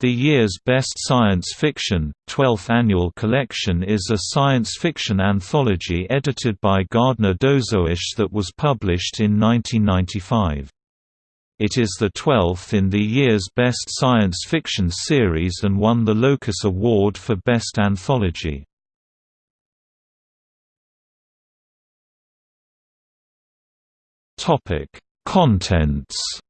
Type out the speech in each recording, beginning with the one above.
The year's Best Science Fiction, 12th annual collection is a science fiction anthology edited by Gardner Dozois that was published in 1995. It is the 12th in the year's Best Science Fiction series and won the Locus Award for Best Anthology. Contents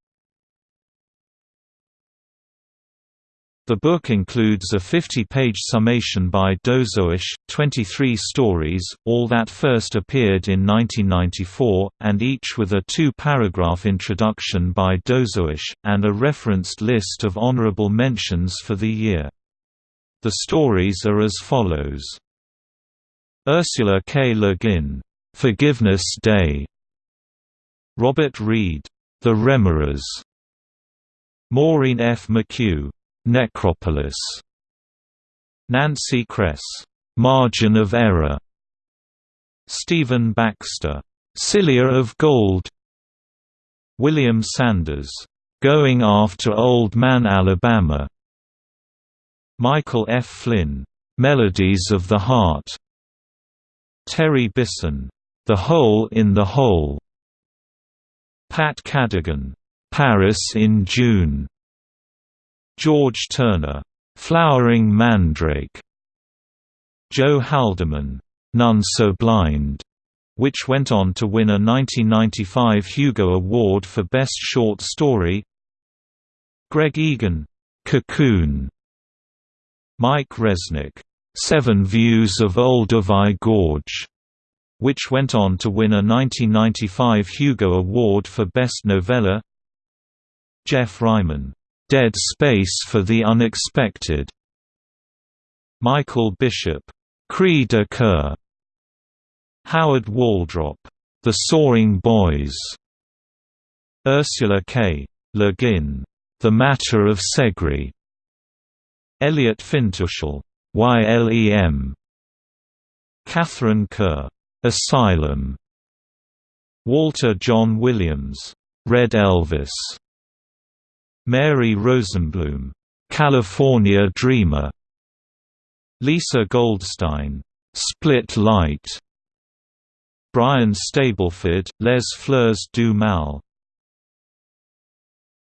The book includes a 50-page summation by Dozois, 23 stories, all that first appeared in 1994, and each with a two-paragraph introduction by Dozois, and a referenced list of honorable mentions for the year. The stories are as follows. Ursula K. Le Guin, "'Forgiveness Day' Robert Reed, "'The Remoras' Maureen F. McHugh Necropolis. Nancy Kress, Margin of Error. Stephen Baxter, Cilia of Gold. William Sanders, Going After Old Man Alabama. Michael F. Flynn, Melodies of the Heart. Terry Bisson, The Hole in the Hole. Pat Cadigan, Paris in June. George Turner, "'Flowering Mandrake' Joe Haldeman, "'None So Blind' which went on to win a 1995 Hugo Award for Best Short Story Greg Egan, "'Cocoon' Mike Resnick, Seven Views of Olduvai Gorge' which went on to win a 1995 Hugo Award for Best Novella Geoff Ryman, Dead Space for the Unexpected. Michael Bishop, Cri de Coeur. Howard Waldrop, The Sawing Boys. Ursula K. Le Guin, The Matter of Seggri. Elliot Fintushel, YLEM. Katharine Kerr, Asylum. Walter John Williams, Red Elvis. Mary Rosenblum, California Dreamer, Lisa Goldstein, Split Light, Brian Stableford, Les Fleurs du Mal,